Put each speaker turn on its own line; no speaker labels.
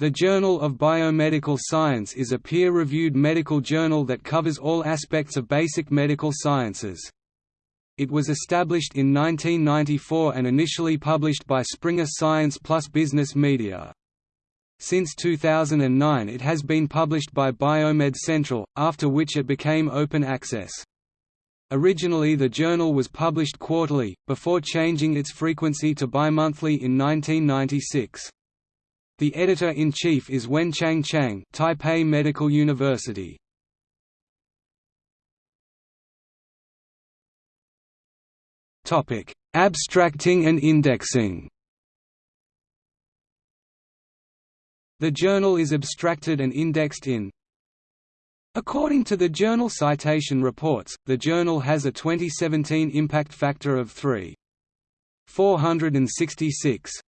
The Journal of Biomedical Science is a peer-reviewed medical journal that covers all aspects of basic medical sciences. It was established in 1994 and initially published by Springer Science Plus Business Media. Since 2009 it has been published by Biomed Central, after which it became open access. Originally the journal was published quarterly, before changing its frequency to bimonthly in 1996. The editor-in-chief is Wenchang Chang Taipei Medical University. Topic: Abstracting and indexing The journal is abstracted and indexed in According to the Journal Citation Reports, the journal has a 2017 impact factor of 3.466.